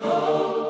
Oh.